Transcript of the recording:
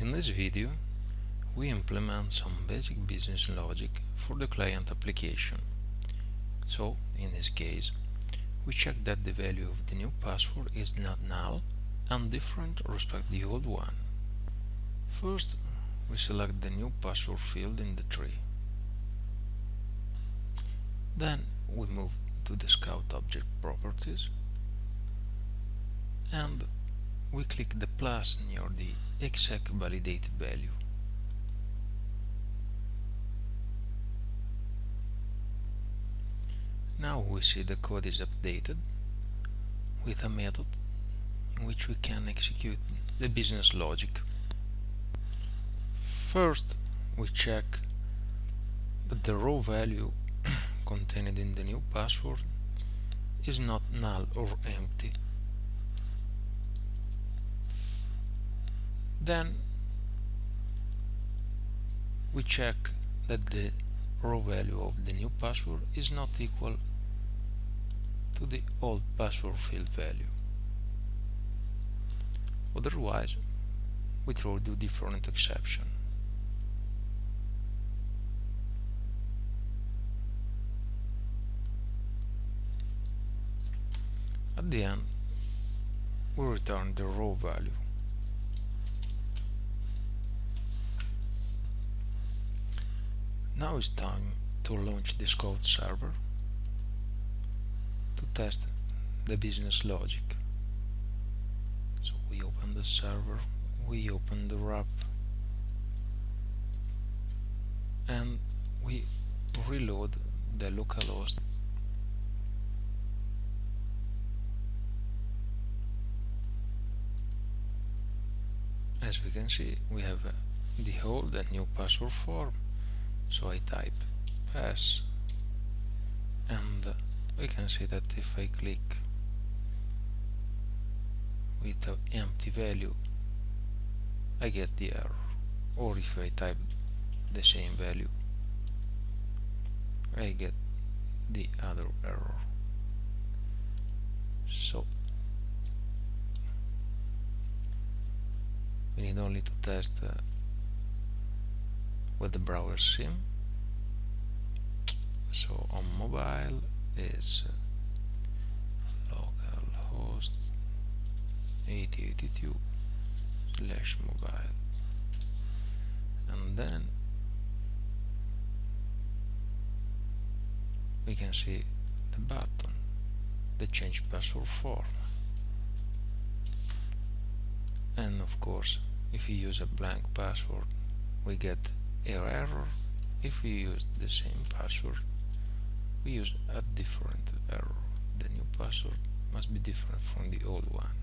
In this video we implement some basic business logic for the client application. So in this case we check that the value of the new password is not null and different respect the old one. First we select the new password field in the tree. Then we move to the Scout object properties and we click the plus near the execValidateValue. Now we see the code is updated with a method in which we can execute the business logic. First we check that the raw value contained in the new password is not null or empty. Then we check that the raw value of the new password is not equal to the old password field value. Otherwise, we throw the different exception. At the end, we return the raw value. Now it's time to launch the code server to test the business logic. So we open the server, we open the RAP and we reload the localhost as we can see we have uh, the old and new password form so I type pass and we can see that if I click with an empty value I get the error. Or if I type the same value I get the other error. So we need only to test uh, with the BrowserSim. So on mobile is uh, localhost 8082 slash mobile. And then we can see the button the change password form and of course if you use a blank password we get error. If we use the same password we use a different error. The new password must be different from the old one